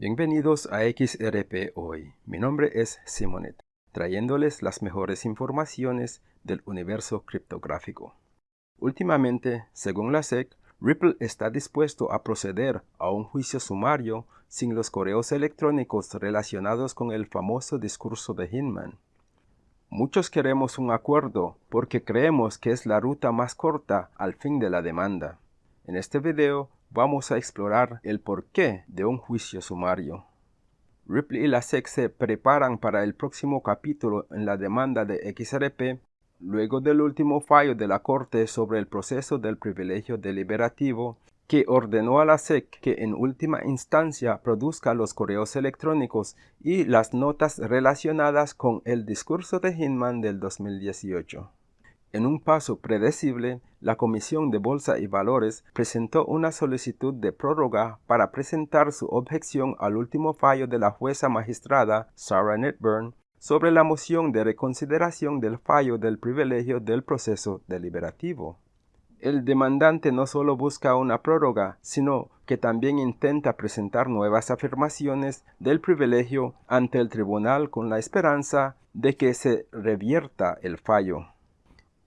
Bienvenidos a XRP Hoy. Mi nombre es Simonet, trayéndoles las mejores informaciones del universo criptográfico. Últimamente, según la SEC, Ripple está dispuesto a proceder a un juicio sumario sin los correos electrónicos relacionados con el famoso discurso de Hinman. Muchos queremos un acuerdo porque creemos que es la ruta más corta al fin de la demanda. En este video vamos a explorar el porqué de un juicio sumario. Ripley y la SEC se preparan para el próximo capítulo en la demanda de XRP luego del último fallo de la Corte sobre el proceso del privilegio deliberativo que ordenó a la SEC que en última instancia produzca los correos electrónicos y las notas relacionadas con el discurso de Hinman del 2018. En un paso predecible, la Comisión de Bolsa y Valores presentó una solicitud de prórroga para presentar su objeción al último fallo de la jueza magistrada Sarah Netburn sobre la moción de reconsideración del fallo del privilegio del proceso deliberativo. El demandante no solo busca una prórroga, sino que también intenta presentar nuevas afirmaciones del privilegio ante el tribunal con la esperanza de que se revierta el fallo.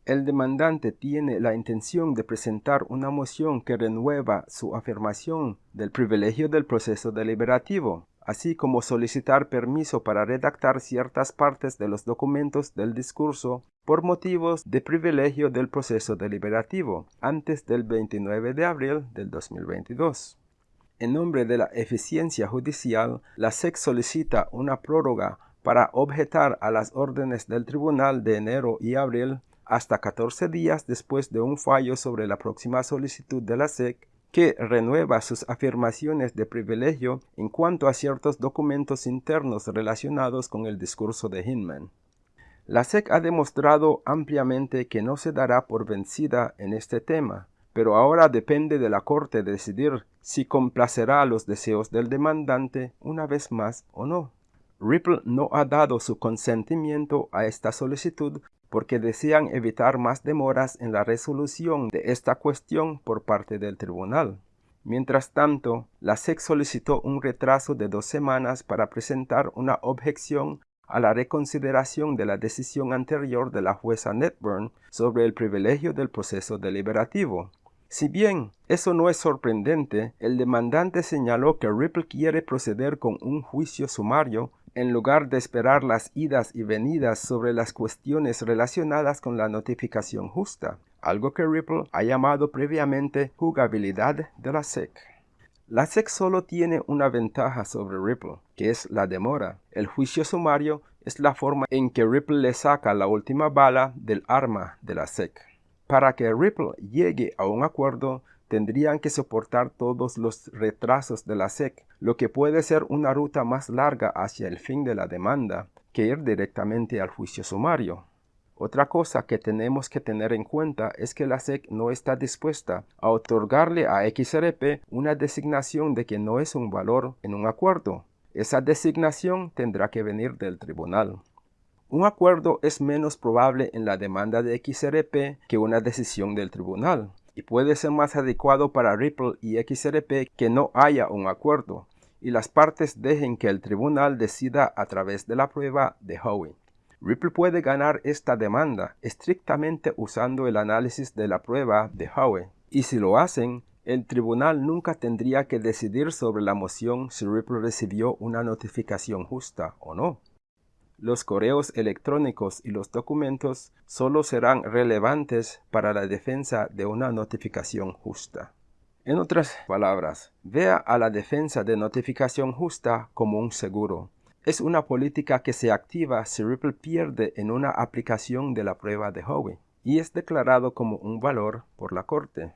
El demandante tiene la intención de presentar una moción que renueva su afirmación del privilegio del proceso deliberativo, así como solicitar permiso para redactar ciertas partes de los documentos del discurso por motivos de privilegio del proceso deliberativo antes del 29 de abril del 2022. En nombre de la eficiencia judicial, la SEC solicita una prórroga para objetar a las órdenes del tribunal de enero y abril hasta 14 días después de un fallo sobre la próxima solicitud de la SEC que renueva sus afirmaciones de privilegio en cuanto a ciertos documentos internos relacionados con el discurso de Hinman. La SEC ha demostrado ampliamente que no se dará por vencida en este tema, pero ahora depende de la Corte decidir si complacerá los deseos del demandante una vez más o no. Ripple no ha dado su consentimiento a esta solicitud porque desean evitar más demoras en la resolución de esta cuestión por parte del tribunal. Mientras tanto, la SEC solicitó un retraso de dos semanas para presentar una objeción a la reconsideración de la decisión anterior de la jueza Netburn sobre el privilegio del proceso deliberativo. Si bien eso no es sorprendente, el demandante señaló que Ripple quiere proceder con un juicio sumario en lugar de esperar las idas y venidas sobre las cuestiones relacionadas con la notificación justa, algo que Ripple ha llamado previamente jugabilidad de la SEC. La SEC solo tiene una ventaja sobre Ripple, que es la demora. El juicio sumario es la forma en que Ripple le saca la última bala del arma de la SEC. Para que Ripple llegue a un acuerdo, tendrían que soportar todos los retrasos de la SEC, lo que puede ser una ruta más larga hacia el fin de la demanda que ir directamente al juicio sumario. Otra cosa que tenemos que tener en cuenta es que la SEC no está dispuesta a otorgarle a XRP una designación de que no es un valor en un acuerdo. Esa designación tendrá que venir del tribunal. Un acuerdo es menos probable en la demanda de XRP que una decisión del tribunal y puede ser más adecuado para Ripple y XRP que no haya un acuerdo y las partes dejen que el tribunal decida a través de la prueba de Howey. Ripple puede ganar esta demanda estrictamente usando el análisis de la prueba de Howey y si lo hacen, el tribunal nunca tendría que decidir sobre la moción si Ripple recibió una notificación justa o no los correos electrónicos y los documentos solo serán relevantes para la defensa de una notificación justa. En otras palabras, vea a la defensa de notificación justa como un seguro. Es una política que se activa si Ripple pierde en una aplicación de la prueba de Howey y es declarado como un valor por la Corte.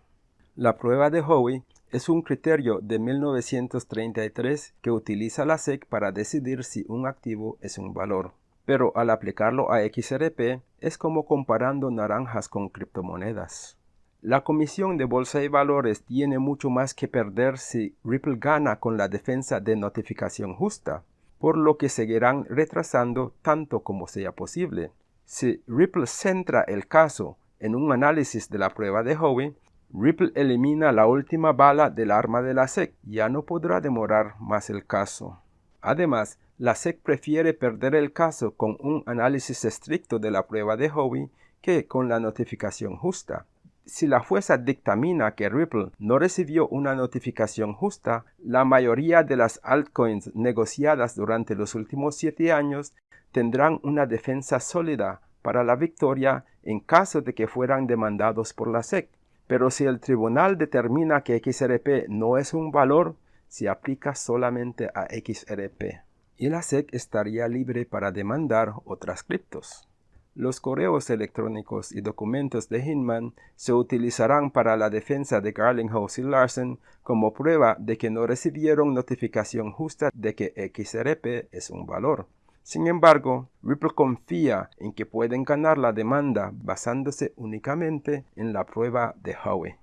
La prueba de Howey es un criterio de 1933 que utiliza la SEC para decidir si un activo es un valor. Pero al aplicarlo a XRP es como comparando naranjas con criptomonedas. La Comisión de Bolsa y Valores tiene mucho más que perder si Ripple gana con la defensa de notificación justa, por lo que seguirán retrasando tanto como sea posible. Si Ripple centra el caso en un análisis de la prueba de Howey, Ripple elimina la última bala del arma de la SEC. Ya no podrá demorar más el caso. Además, la SEC prefiere perder el caso con un análisis estricto de la prueba de Howey que con la notificación justa. Si la jueza dictamina que Ripple no recibió una notificación justa, la mayoría de las altcoins negociadas durante los últimos siete años tendrán una defensa sólida para la victoria en caso de que fueran demandados por la SEC. Pero si el tribunal determina que XRP no es un valor, se aplica solamente a XRP. Y la SEC estaría libre para demandar otras criptos. Los correos electrónicos y documentos de Hinman se utilizarán para la defensa de Garlinghouse y Larsen como prueba de que no recibieron notificación justa de que XRP es un valor. Sin embargo, Ripple confía en que pueden ganar la demanda basándose únicamente en la prueba de Howey.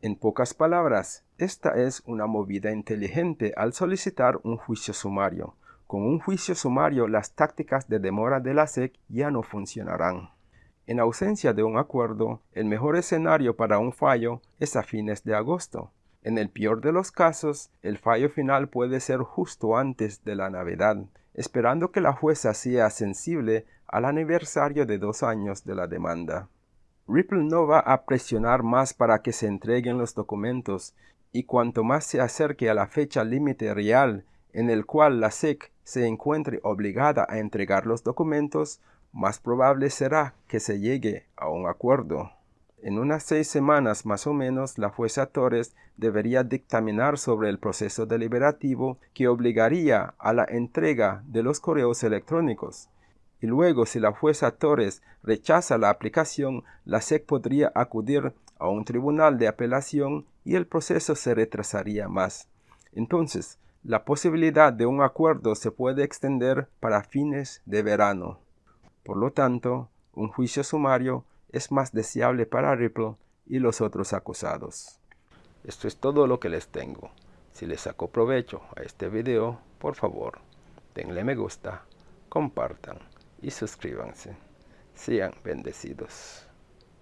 En pocas palabras, esta es una movida inteligente al solicitar un juicio sumario. Con un juicio sumario, las tácticas de demora de la SEC ya no funcionarán. En ausencia de un acuerdo, el mejor escenario para un fallo es a fines de agosto. En el peor de los casos, el fallo final puede ser justo antes de la Navidad, esperando que la jueza sea sensible al aniversario de dos años de la demanda. Ripple no va a presionar más para que se entreguen los documentos, y cuanto más se acerque a la fecha límite real en el cual la SEC se encuentre obligada a entregar los documentos, más probable será que se llegue a un acuerdo. En unas seis semanas más o menos, la jueza Torres debería dictaminar sobre el proceso deliberativo que obligaría a la entrega de los correos electrónicos. Y luego, si la jueza Torres rechaza la aplicación, la SEC podría acudir a un tribunal de apelación y el proceso se retrasaría más. Entonces, la posibilidad de un acuerdo se puede extender para fines de verano. Por lo tanto, un juicio sumario es más deseable para Ripple y los otros acusados. Esto es todo lo que les tengo. Si les sacó provecho a este video, por favor, denle me gusta, compartan y suscríbanse. Sean bendecidos.